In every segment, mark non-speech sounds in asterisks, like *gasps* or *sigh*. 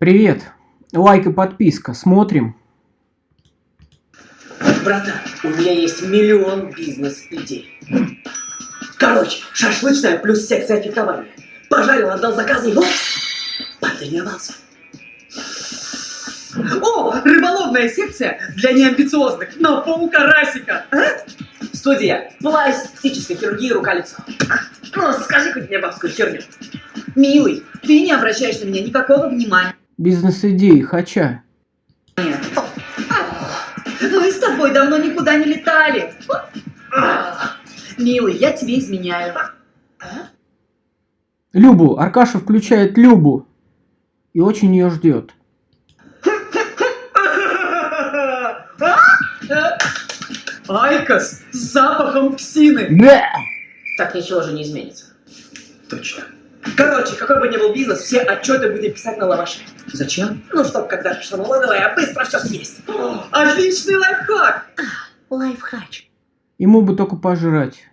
Привет. Лайк и подписка. Смотрим. Братан, у меня есть миллион бизнес-идей. Короче, шашлычная плюс секция фехтования. Пожарил, отдал заказы и вот, потренировался. О, рыболовная секция для неамбициозных на полкарасика. А? Студия пластической хирургии рука-лицо. Ну, скажи хоть мне бабскую херню. Милый, ты не обращаешь на меня никакого внимания. Бизнес-идеи. Хача. Мы с тобой давно никуда не летали. Милый, я тебе изменяю. Любу. Аркаша включает Любу. И очень ее ждет. IQOS с запахом псины. Да. Так ничего же не изменится. Точно. Короче, какой бы ни был бизнес, все отчеты будем писать на лаваше. Зачем? Ну, чтоб когда пришло налоговая, быстро все съесть. О, *gasps* отличный лайфхак! Лайфхач. Ему бы только пожрать.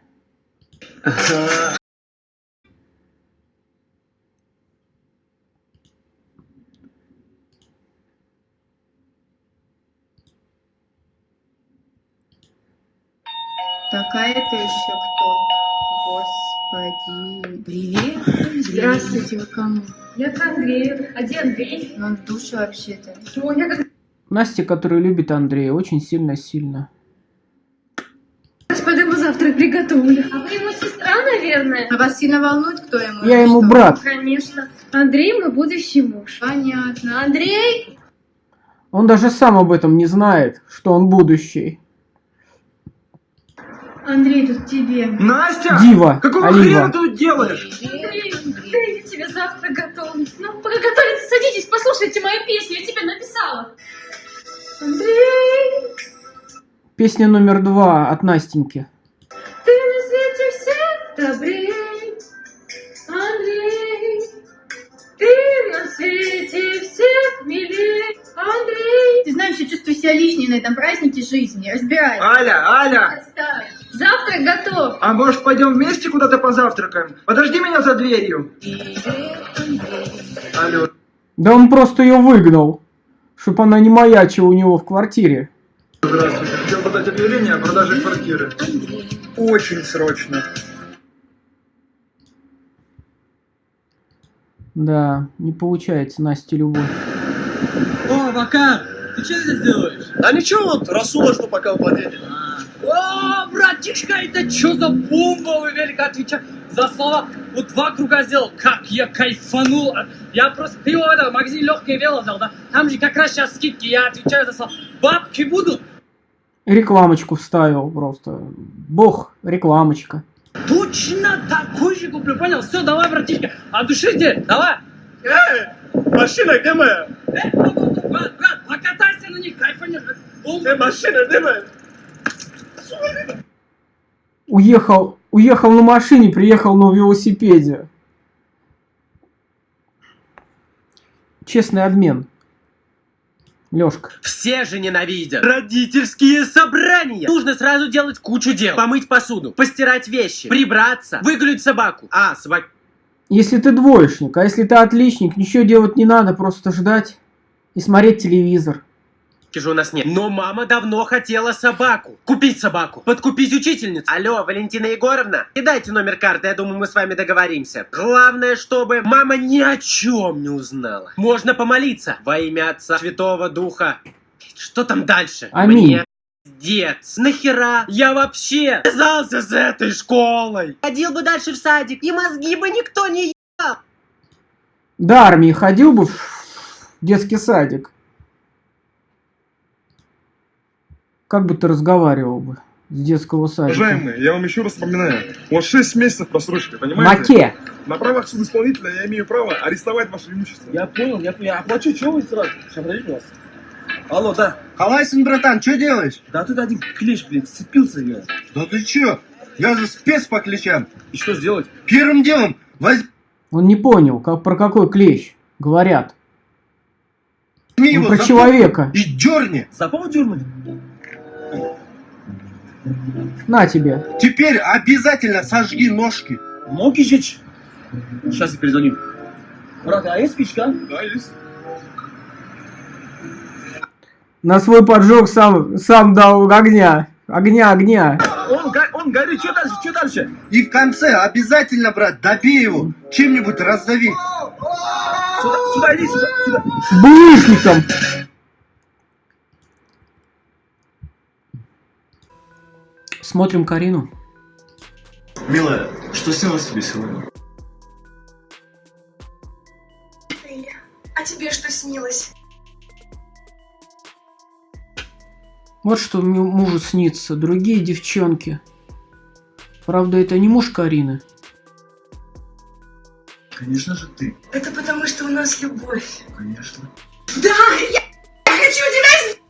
Такая это еще кто? Господи. Привет. Здравствуйте, вы кому? Я к Андрею. А где Андрей? Он в душе вообще-то. Что, я как Настя, которая любит Андрея, очень сильно-сильно. пойду ему завтрак приготовлю. А вы ему сестра, наверное? А вас сильно волнует, кто ему? Я ему что? брат. Конечно. Андрей мой будущий муж. Понятно. Андрей? Он даже сам об этом не знает, что он будущий. Андрей, тут тебе. Настя! Дива. Какого Олива. хрена ты тут делаешь? Андрей, Андрей, я тебе завтрак готовлю. Ну, пока готовится, садитесь, послушайте мою песню, я тебе написала. Андрей, Песня номер два от Настеньки. ты на свете всех добрей. Андрей, ты на свете всех милей. Андрей. Ты знаешь, я чувствую себя лишней на этом празднике жизни. Разбирай. Аля, Аля! Отставь. Завтрак готов. А может пойдем вместе куда-то позавтракаем? Подожди меня за дверью. Алло. Да он просто ее выгнал, чтобы она не маячила у него в квартире. Здравствуйте. Хотел подать объявление о продаже квартиры. Очень срочно. Да, не получается Насте любовь. О, Макар, ты что здесь делаешь? Да ничего, вот Расула что пока он подъедет. О, братишка, это что за бомба? Вы велико отвечать за слова. Вот два круга сделал. Как я кайфанул. Я просто... Ты его в этом магазине легкое вело взял, да? Там же как раз сейчас скидки. Я отвечаю за слова. Бабки будут? Рекламочку вставил просто. Бог, рекламочка. Точно такой же куплю, понял? Все, давай, братишка. А души? Давай. Эй, машина где моя? Э, брат, брат, брат, покатайся на них, кайфанешь. Где моя? Уехал, уехал на машине, приехал на велосипеде. Честный обмен. Лёшка. Все же ненавидят. Родительские собрания. Нужно сразу делать кучу дел. Помыть посуду, постирать вещи, прибраться, выгулять собаку. А, собак... Если ты двоечник, а если ты отличник, ничего делать не надо, просто ждать и смотреть телевизор. Же у нас нет. Но мама давно хотела собаку. Купить собаку. Подкупить учительницу. Алло, Валентина Егоровна, кидайте номер карты, я думаю, мы с вами договоримся. Главное, чтобы мама ни о чем не узнала. Можно помолиться. Во имя Отца Святого Духа. Что там дальше? Аминь. Мне Дец, нахера я вообще связался с этой школой? Ходил бы дальше в садик, и мозги бы никто не До армии ходил бы в детский садик. Как бы ты разговаривал бы с детского садика? Уважаемые, я вам еще раз напоминаю. У вас 6 месяцев просрочки, понимаете? Маке. На правах судоисполнителя я имею право арестовать ваше имущество. Я понял, я, я оплачу, чего вы сразу? Сейчас, подождите вас. Алло, да. Халайсин, братан, что делаешь? Да тут один клещ, блин, сцепился я. Да ты чё? Я же спец по клещам. И что сделать? Первым делом возьми Он не понял, как, про какой клещ говорят. его Ну, про за человека. и дерни. За дернуть? На тебе. Теперь обязательно сожги ножки. Мокичич. Сейчас я перезвоню. Брат, а есть спичка? Да, есть. На свой поджог сам, сам дал огня. Огня, огня. Он, он горит, что дальше, что дальше? И в конце обязательно, брат, добей его. Чем-нибудь раздави. Сюда, сюда иди, сюда, сюда. Булыжником. Смотрим Карину. Милая, что снилось тебе сегодня? А тебе что снилось? Вот что му- мужу снится. Другие девчонки. Правда, это не муж Карины. Конечно же ты, Это потому, что у нас любовь. конечно. Да, я хочу тебя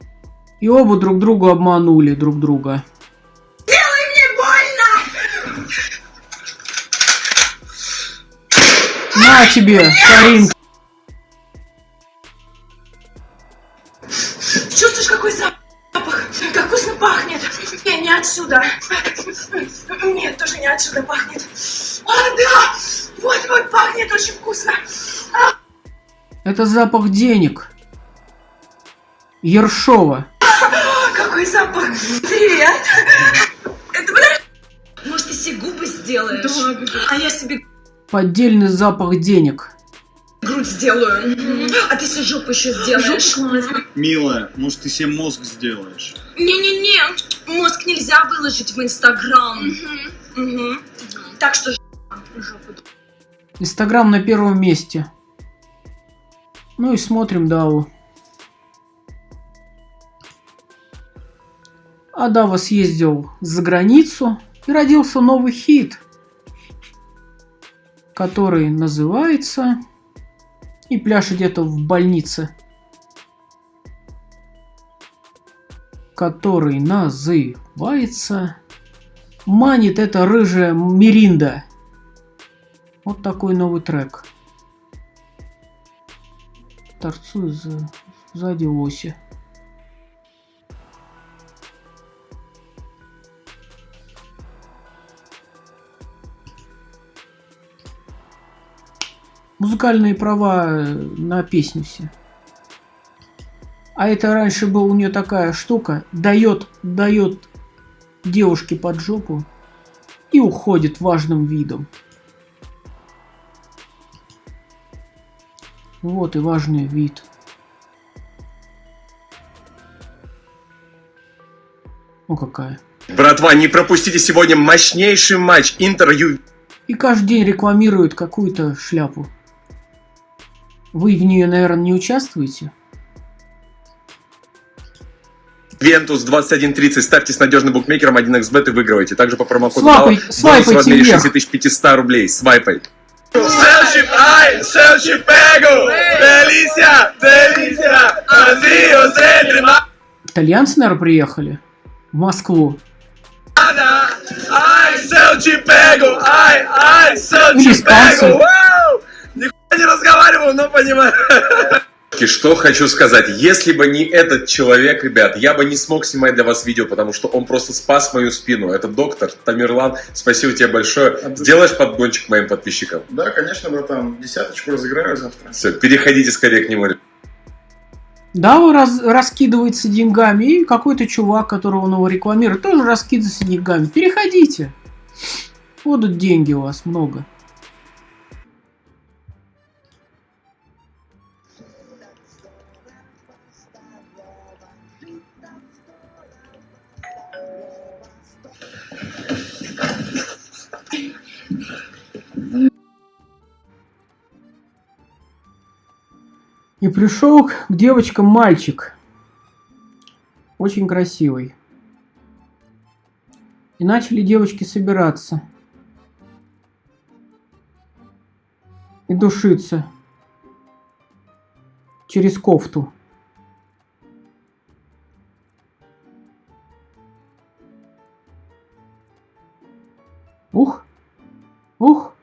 И оба друг другу обманули друг друга. На тебе, Карин. Чувствуешь, какой запах? Как вкусно пахнет. Я не отсюда. Нет, тоже не отсюда пахнет. А, да! Вот, вот, пахнет очень вкусно. Это запах денег. Ершова. Поддельный запах денег. грудь сделаю. А ты себе жопу еще сделаешь. Милая, может ты себе мозг сделаешь? Не-не-не, мозг нельзя выложить в Инстаграм. Так что жопу. Инстаграм на первом месте. Ну и смотрим Даву. А Дава съездил за границу и родился новый хит, который называется и пляж где-то в больнице, который называется «Манит это рыжая Миринда». Вот такой новый трек. Торцую за... сзади оси. Музыкальные права э, на песню все. А это раньше была у нее такая штука. Дает, дает девушке под жопу и уходит важным видом. Вот и важный вид. О, какая. Братва, не пропустите сегодня мощнейший матч Интер Ю... И каждый день рекламируют какую-то шляпу. Вы в нее, наверное, не участвуете? Вентус 2130. Ставьте с надежным букмекером 1xbet и выигрывайте. Также по промокоду Свайпай- свайпайте в размере вверх. 6500 рублей. Свайпай. Делиcia, Азио, центрима, Итальянцы, наверное, приехали в Москву. ай, пегу, ай, ай, селчи, Нихуя не разговариваю, но понимаю. И Что хочу сказать, если бы не этот человек, ребят, я бы не смог снимать для вас видео, потому что он просто спас мою спину. Это доктор Тамерлан, спасибо тебе большое. Сделаешь подгончик моим подписчикам? Да, конечно, братан. Десяточку разыграю завтра. Все, переходите скорее к нему. Да, он раз- раскидывается деньгами, и какой-то чувак, которого он его рекламирует, тоже раскидывается деньгами. Переходите. Будут деньги у вас много. И пришел к девочкам мальчик. Очень красивый. И начали девочки собираться. И душиться. Через кофту. Ух! Ух!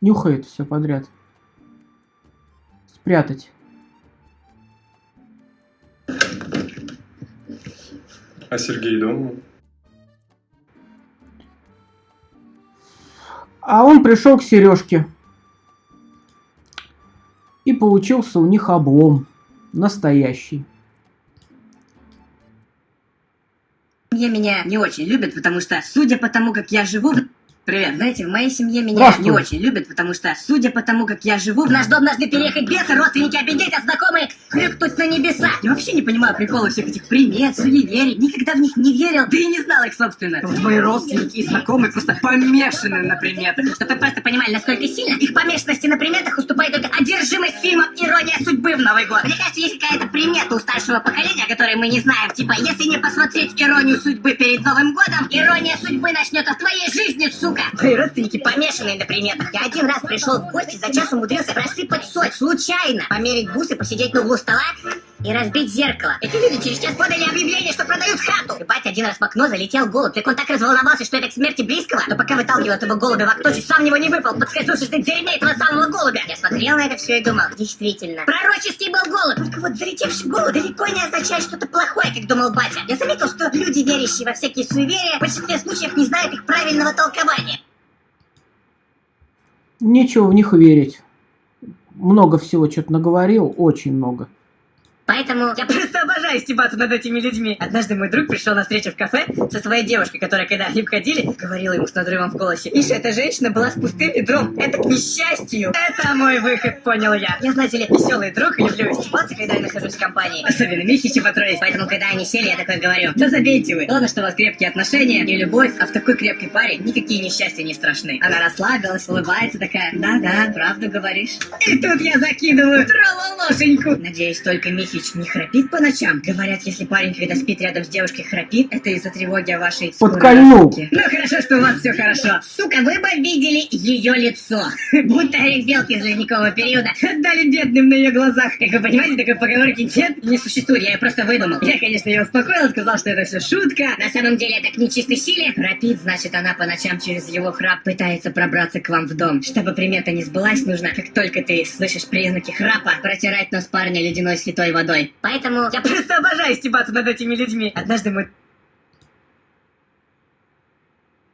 Нюхает все подряд. Спрятать. А Сергей дома? А он пришел к Сережке и получился у них облом. Настоящий. семье меня не очень любят, потому что, судя по тому, как я живу... Привет, знаете, в моей семье меня не очень любят, потому что, судя по тому, как я живу, в наш дом должны переехать бесы, родственники обидеть, а знакомые хрюкнуть на небеса. Я вообще не понимаю прикола всех этих примет, суеверий, никогда в них не верил, да и не знал их, собственно. Вот мои родственники и знакомые просто помешаны на приметах. Чтобы вы просто понимали, насколько сильно их помешанности на приметах уступает только одержимость фильмом «Ирония судьбы» в Новый год. Мне кажется, есть какая-то примета у старшего поколения, о которой мы не знаем. Типа, если не посмотреть «Иронию судьбы» перед Новым годом, «Ирония судьбы» начнется в твоей жизни, сука. Мои родственники помешанные на приметах. Я один раз пришел в гости, за час умудрился просыпать соль, случайно. Померить бусы, посидеть на углу стола и разбить зеркало. Эти люди через час подали объявление, что продают хату. И батя один раз в окно залетел голубь. Так он так разволновался, что это к смерти близкого, но пока выталкивал этого голубя в окно, чуть сам него не выпал, подскользнувшись на дерьме этого самого голубя. Я смотрел на это все и думал, действительно, пророческий был голубь. Только вот залетевший голубь далеко не означает что-то плохое, как думал батя. Я заметил, что люди, верящие во всякие суеверия, в большинстве случаев не знают их правильного толкования. Нечего в них верить. Много всего что-то наговорил, очень много. Поэтому я *laughs* просто обожаю стебаться над этими людьми. Однажды мой друг пришел на встречу в кафе со своей девушкой, которая, когда они входили, говорила ему с надрывом в голосе. Миша, эта женщина была с пустым ведром. Это к несчастью. Это мой выход, понял я. Я, знаете ли, веселый друг и люблю стебаться, когда я нахожусь в компании. Особенно Михича Патроис. Поэтому, когда они сели, я такой говорю, да забейте вы. Ладно, что у вас крепкие отношения и любовь, а в такой крепкой паре никакие несчастья не страшны. Она расслабилась, улыбается такая, да-да, правду говоришь. И тут я закидываю трололошеньку. Надеюсь, только Михич не храпит по ночам. Говорят, если парень, когда спит рядом с девушкой, храпит, это из-за тревоги о вашей Подкольнул. Ну хорошо, что у вас все хорошо. Сука, вы бы видели ее лицо. *laughs* Будто белки из ледникового периода. Отдали бедным на ее глазах. Как вы понимаете, такой поговорки нет, не существует. Я ее просто выдумал. Я, конечно, ее успокоил, сказал, что это все шутка. На самом деле это к нечистой силе. Храпит, значит, она по ночам через его храп пытается пробраться к вам в дом. Чтобы примета не сбылась, нужно, как только ты слышишь признаки храпа, протирать нос парня ледяной святой водой. Поэтому я просто обожаю стебаться над этими людьми. Однажды мой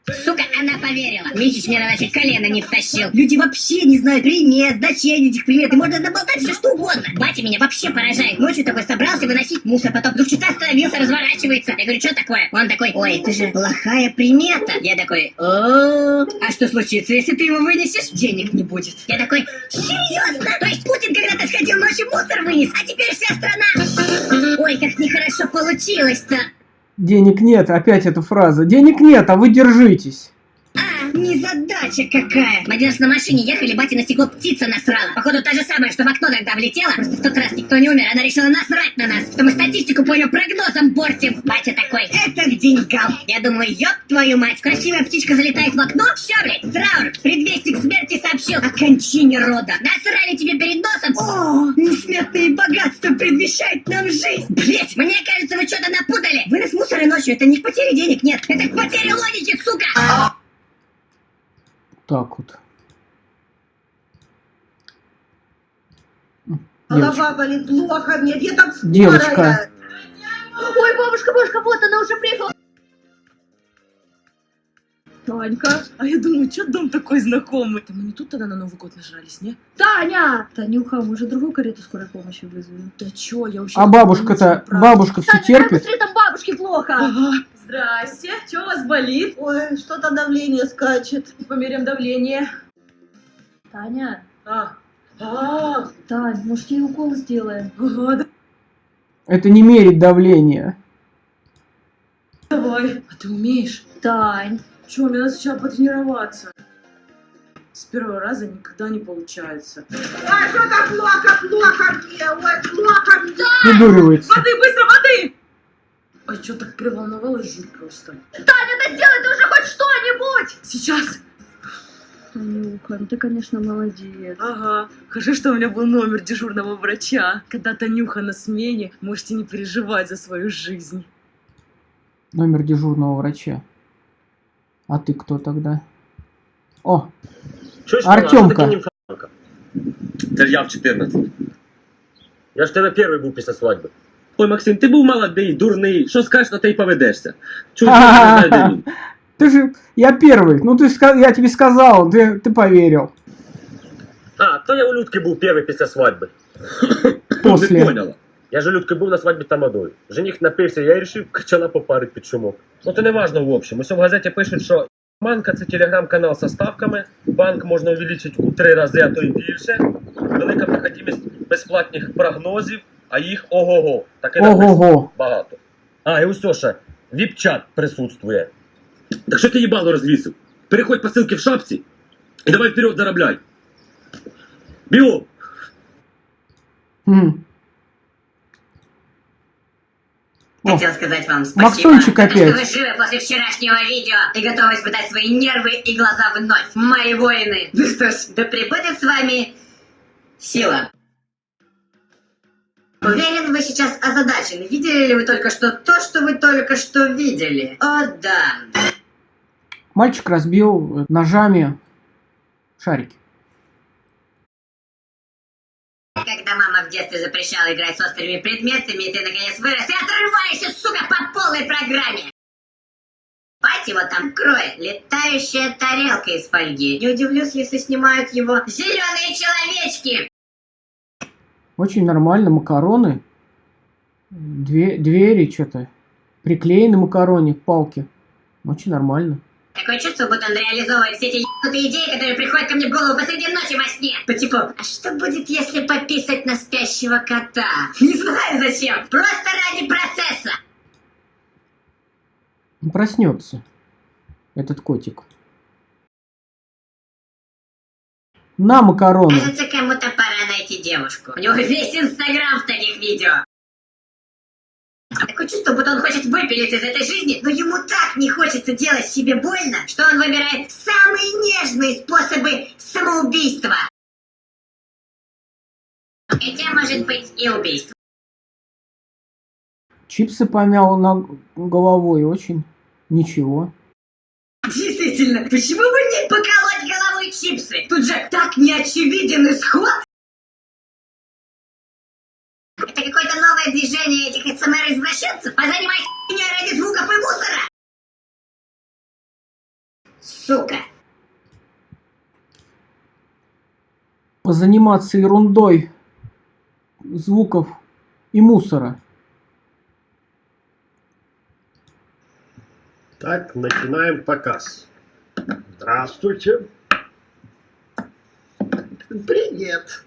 Сука, она поверила. Митич мне на чуть колено не втащил. Люди вообще не знают примет, значений этих примет. И можно наболтать все что угодно. Батя меня вообще поражает. Ночью такой собрался выносить мусор, потом вдруг что-то остановился, разворачивается. Я говорю, что такое? Он такой, ой, это же плохая примета. Я такой, о А что случится, если ты его вынесешь? Денег не будет. Я такой, серьезно? То есть Путин когда-то сходил ночью мусор вынес, а теперь вся страна... Ой, как нехорошо получилось-то. Денег нет, опять эта фраза. Денег нет, а вы держитесь. А, незадача какая! Мы раз на машине ехали, батя на стекло птица насрала. Походу, та же самая, что в окно тогда влетела. Просто в тот раз никто не умер, она решила насрать на нас. Что мы статистику по ее прогнозам портим. Батя такой, это к деньгам. Я думаю, ёб твою мать, красивая птичка залетает в окно, все, блядь, траур. Предвестник смерти сообщил о кончине рода. Насрали тебе перед носом. О, несметные богатства предвещают нам жизнь. Блять, мне кажется, вы что-то напутали. Вынос мусора ночью, это не к потере денег, нет. Это к потере логики, сука. Так вот. Голова болит плохо, нет, я там Девочка. скорая. Ой, бабушка, бабушка, вот она уже приехала. Танька, а я думаю, что дом такой знакомый? Да мы не тут тогда на Новый год нажрались, не? Таня! Танюха, мы же другую карету скорой помощи вызовем. Да чё, я вообще... А бабушка-то, бабушка все Таня, терпит. быстрее, там бабушке плохо. Ага. Здрасте, что у вас болит? Ой, что-то давление скачет. Померяем давление. Таня, А, а, Тань, может ей укол сделаем? ага, да- Это не мерить давление. давай. А ты умеешь? Тань, Чё, мне надо сначала потренироваться. С первого раза никогда не получается. а что-то плохо, плохо мне, ой, плохо мне. Придуривается. Воды, быстро, воды! Ой, чё так переволновалась жуть просто. Таня, да сделай ты уже хоть что-нибудь! Сейчас. Танюха, ну ты, конечно, молодец. Ага. Хорошо, что у меня был номер дежурного врача. Когда Танюха на смене, можете не переживать за свою жизнь. Номер дежурного врача. А ты кто тогда? О, Чуєш, Артемка. Мала, що таке німфоманка? Це я в 14. Я ж в тебе перший був після свадьби. Ой, Максим, ти був молодий, дурний. Що скажеш, то ти й поведешся. Чуєш, *laughs* Ага. я не знаю, де він. ты же... Я первый. Ну, ты, ска- я тебе сказал, ты, ты поверил. А, то я у Людки був перший після свадьби. После. Не поняла. Я же у Людки був на свадьбі тамадою. Жених напився, я й рішив качана попарить під шумок. Ну то не важно в общем. Ось в газеті пишуть, що Манка це телеграм-канал со ставками, банк можна увеличити у три рази, а то й більше. Велика проходимість безплатних прогнозів, а їх ого-го. Таке написано багато. А, і ось ще, віп-чат присутствує. Так що ти їбало розвісив? Переходь по ссылке в шапці і давай вперед заробляй. Біо! М. Хотел сказать вам спасибо, Максончик то, что опять. вы живы после вчерашнего видео и готовы испытать свои нервы и глаза вновь. Мои воины. Ну что ж, да пребудет с вами сила. Уверен, вы сейчас озадачены. Видели ли вы только что то, что вы только что видели? О, да. Мальчик разбил ножами шарики. Детстве запрещала играть с острыми предметами, и ты наконец вырос и отрываешься, сука, по полной программе. Пать его там кроет. Летающая тарелка из фольги. Не удивлюсь, если снимают его зеленые человечки. Очень нормально, макароны. Две, двери что-то. Приклеены макароне к палке. Очень нормально. Такое чувство, будто он реализовывает все эти ебанутые идеи, которые приходят ко мне в голову посреди ночи во сне. По типу, а что будет, если пописать на спящего кота? *laughs* Не знаю зачем. Просто ради процесса. Проснется. Этот котик. На макароны. Кажется, кому-то пора найти девушку. У него весь инстаграм в таких видео. Такое чувство, будто он хочет выпилить из этой жизни, но ему так не хочется делать себе больно, что он выбирает самые нежные способы самоубийства. Хотя, может быть, и убийство. Чипсы помял на головой. Очень ничего. Действительно, почему бы не поколоть головой чипсы? Тут же так неочевиден исход. Это какое-то новое движение этих СМР-извращенцев? Позанимайся хуйней ради звуков и мусора! Сука. Позаниматься ерундой звуков и мусора. Так, начинаем показ. Здравствуйте. Привет.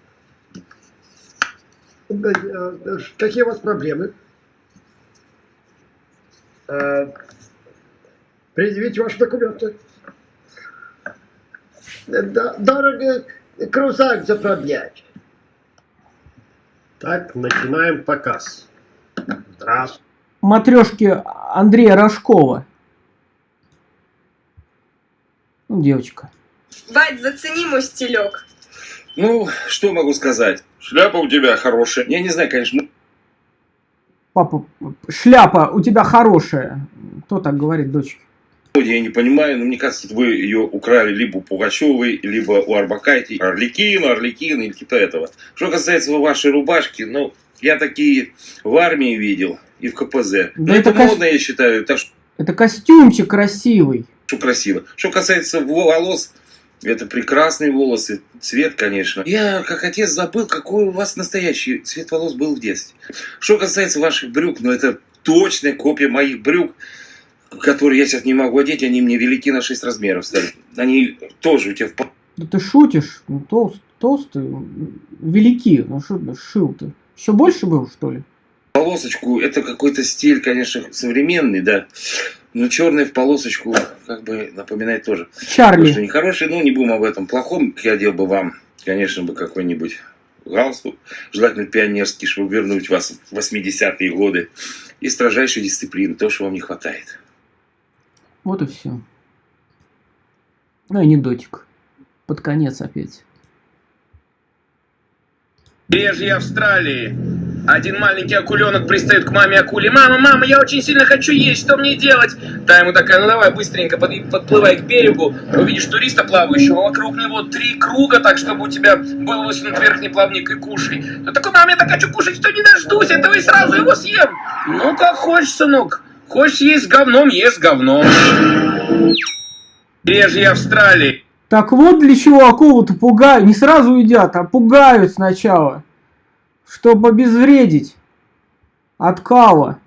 Да, э, Какие у вас проблемы? Э, Предъявите ваши документы. Дорого крузак заправлять. Так, начинаем показ. Здравствуйте. Матрешки Андрея Рожкова. Ну, девочка. Бать, зацени мой стилек. Ну, что могу сказать? Шляпа у тебя хорошая. Я не знаю, конечно. Папа, шляпа у тебя хорошая. Кто так говорит дочке? Я не понимаю, но мне кажется, вы ее украли либо у Пугачевой, либо у Арбакайте. Орликин, Орликин или типа этого. Что касается вашей рубашки, ну, я такие в армии видел и в КПЗ. Да но это, это кос- модно, я считаю, так Это костюмчик красивый. что красиво. Что касается волос, это прекрасные волосы, цвет, конечно. Я, как отец, забыл, какой у вас настоящий цвет волос был в детстве. Что касается ваших брюк, ну это точная копия моих брюк, которые я сейчас не могу одеть, они мне велики на 6 размеров стали. Они тоже у тебя в Да ты шутишь? Ну, толст, толстый, велики. Ну что шил ты? Еще больше был, что ли? полосочку. Это какой-то стиль, конечно, современный, да. Но черный в полосочку, как бы, напоминает тоже. Чарли. Что нехороший, ну не будем об этом плохом. Я одел бы вам, конечно, бы какой-нибудь галстук, желательно пионерский, чтобы вернуть вас в 80-е годы. И строжайшей дисциплины, то, что вам не хватает. Вот и все. Ну, анекдотик. Под конец опять. Побережье Австралии. Один маленький акуленок пристает к маме акуле. Мама, мама, я очень сильно хочу есть, что мне делать? Та ему такая, ну давай быстренько под- подплывай к берегу, увидишь туриста плавающего, вокруг него три круга, так чтобы у тебя был высунут верхний плавник и кушай. Ну такой, мама, я так хочу кушать, что не дождусь, этого и сразу его съем. Ну как хочешь, сынок. Хочешь есть с говном, ешь с говном. Побережье Австралии. Так вот для чего акулу-то пугают. Не сразу едят, а пугают сначала. Чтобы обезвредить. От кала.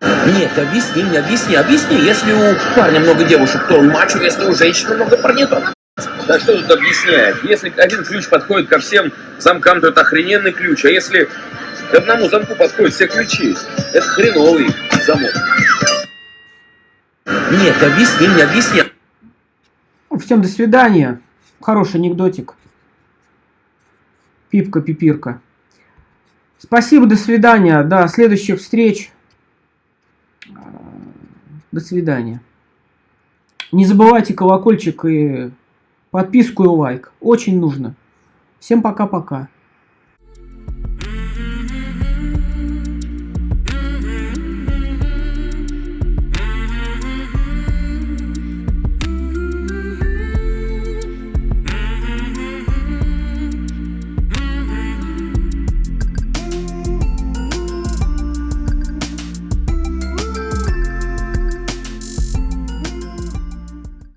Нет, объясни мне, объясни, объясни. Если у парня много девушек, то он мачо, если у женщины много парней, то Да что тут объяснять? Если один ключ подходит ко всем замкам, то это охрененный ключ. А если к одному замку подходят все ключи, это хреновый замок. Нет, объясни мне, объясни. Всем до свидания. Хороший анекдотик. Пипка-пипирка. Спасибо, до свидания. До следующих встреч. До свидания. Не забывайте колокольчик и подписку и лайк. Очень нужно. Всем пока-пока.